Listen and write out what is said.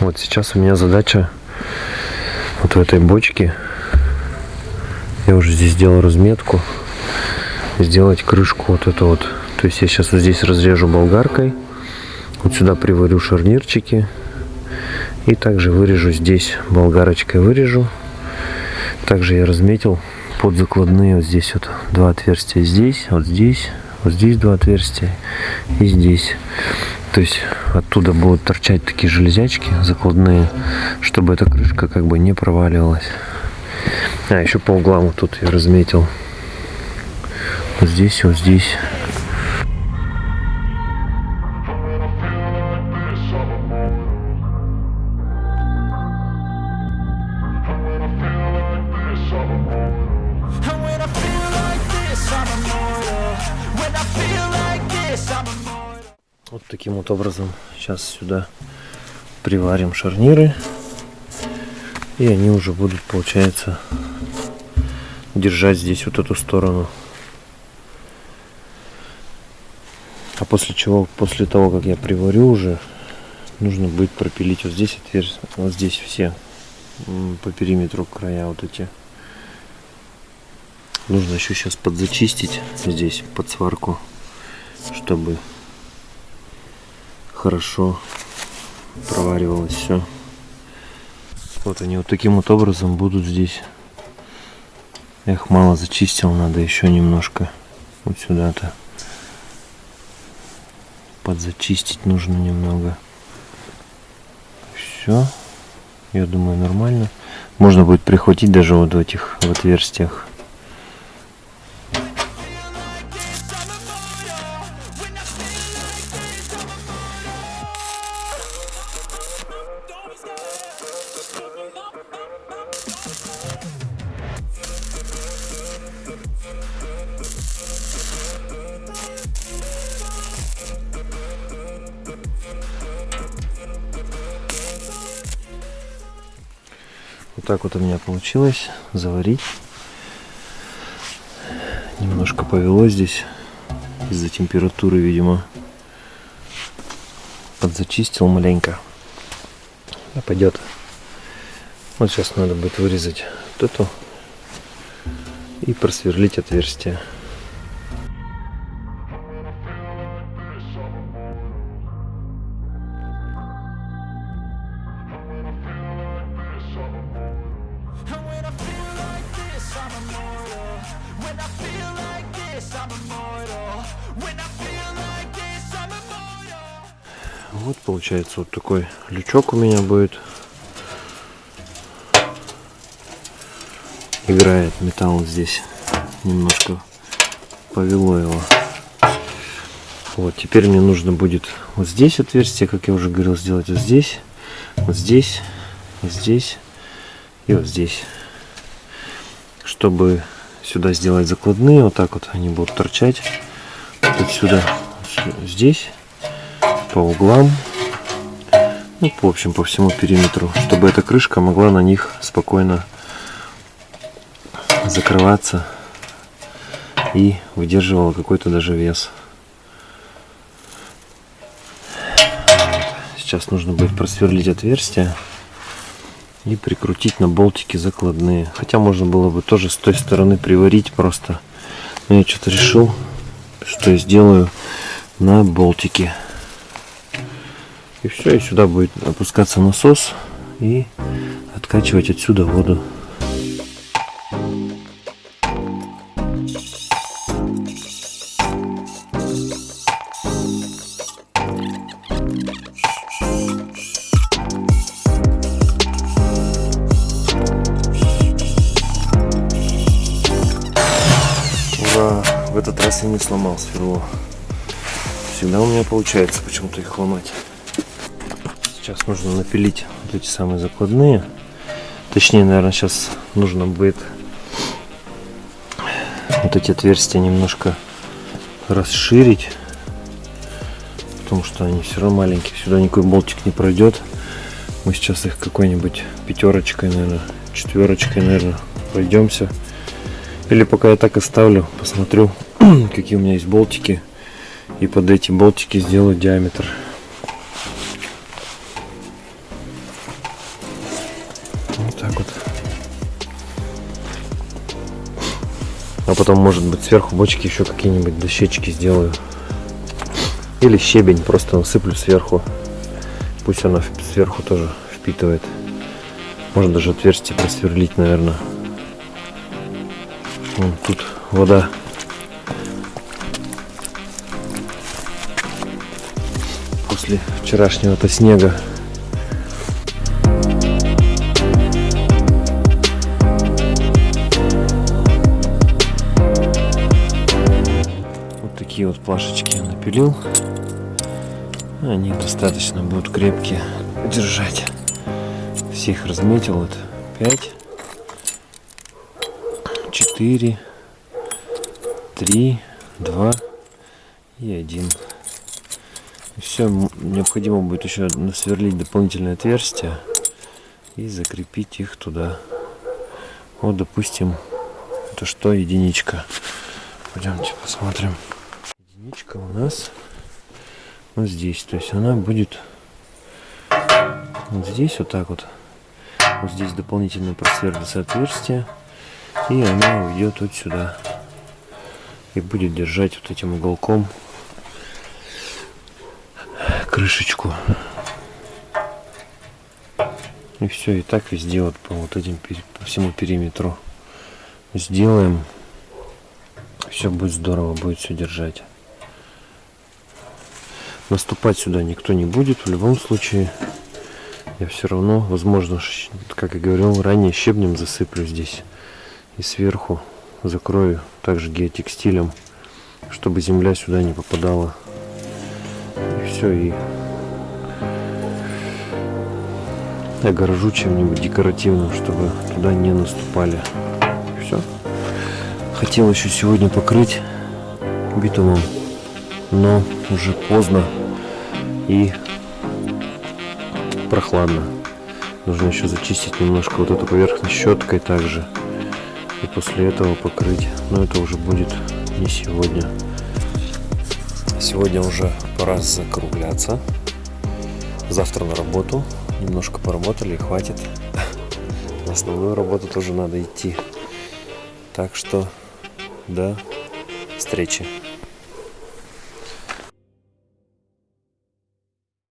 Вот сейчас у меня задача вот в этой бочке. Я уже здесь сделал разметку. Сделать крышку вот эту вот. То есть я сейчас вот здесь разрежу болгаркой. Вот сюда приварю шарнирчики. И также вырежу здесь болгарочкой вырежу. Также я разметил под закладные вот здесь вот два отверстия здесь, вот здесь, вот здесь два отверстия и здесь. То есть оттуда будут торчать такие железячки закладные, чтобы эта крышка как бы не проваливалась. А, еще по углам вот тут я разметил. Вот здесь, вот здесь. Вот таким вот образом сейчас сюда приварим шарниры. И они уже будут, получается, держать здесь вот эту сторону. А после чего, после того, как я приварю уже, нужно будет пропилить вот здесь отверстия, вот здесь все по периметру края вот эти. Нужно еще сейчас подзачистить здесь под сварку, чтобы хорошо проваривалось все. Вот они вот таким вот образом будут здесь. Их мало зачистил, надо еще немножко вот сюда-то подзачистить нужно немного. Все, я думаю нормально. Можно будет прихватить даже вот в этих в отверстиях. Так вот у меня получилось заварить. Немножко повело здесь из-за температуры, видимо. Подзачистил маленько. А пойдет. Вот сейчас надо будет вырезать вот эту и просверлить отверстие. Вот получается вот такой лючок у меня будет. Играет металл здесь. Немножко повело его. Вот, теперь мне нужно будет вот здесь отверстие, как я уже говорил, сделать вот здесь, вот здесь, вот здесь и вот здесь. Чтобы сюда сделать закладные, вот так вот они будут торчать. Вот сюда, здесь, по углам, ну, в общем, по всему периметру, чтобы эта крышка могла на них спокойно закрываться и выдерживала какой-то даже вес. Сейчас нужно будет просверлить отверстие и прикрутить на болтики закладные. Хотя можно было бы тоже с той стороны приварить просто. Но я что-то решил, что я сделаю на болтики. И все, и сюда будет опускаться насос и откачивать отсюда воду. Ура! В этот раз я не сломал сверло. Всегда у меня получается почему-то их ломать. Сейчас нужно напилить вот эти самые закладные. Точнее, наверное, сейчас нужно будет вот эти отверстия немножко расширить. Потому что они все равно маленькие. Сюда никакой болтик не пройдет. Мы сейчас их какой-нибудь пятерочкой, наверное, четверочкой, наверное, пройдемся. Или пока я так оставлю, посмотрю, какие у меня есть болтики. И под эти болтики сделаю диаметр. А потом, может быть, сверху бочки еще какие-нибудь дощечки сделаю. Или щебень просто насыплю сверху. Пусть она сверху тоже впитывает. Можно даже отверстие просверлить, наверное. Вон тут вода. После вчерашнего-то снега. Такие вот плашечки я напилил. Они достаточно будут крепкие держать. Всех разметил. Вот 5, 4, 3, 2 и 1. Все, необходимо будет еще насверлить дополнительное отверстие и закрепить их туда. Вот, допустим, это что, единичка. Пойдемте посмотрим. Единичка у нас вот здесь. То есть она будет вот здесь вот так вот. Вот здесь дополнительно просверлится отверстие. И она уйдет вот сюда. И будет держать вот этим уголком крышечку. И все, и так везде вот по вот этим по всему периметру сделаем. Все будет здорово, будет все держать. Наступать сюда никто не будет в любом случае. Я все равно, возможно, как и говорил ранее, щебнем засыплю здесь. И сверху закрою также геотекстилем, чтобы земля сюда не попадала. И все, и огорожу чем-нибудь декоративным, чтобы туда не наступали. Все. Хотел еще сегодня покрыть битумом, но уже поздно и прохладно. Нужно еще зачистить немножко вот эту поверхность щеткой также. И после этого покрыть. Но это уже будет не сегодня. Сегодня уже пора закругляться. Завтра на работу. Немножко поработали и хватит. На основную работу тоже надо идти. Так что до встречи.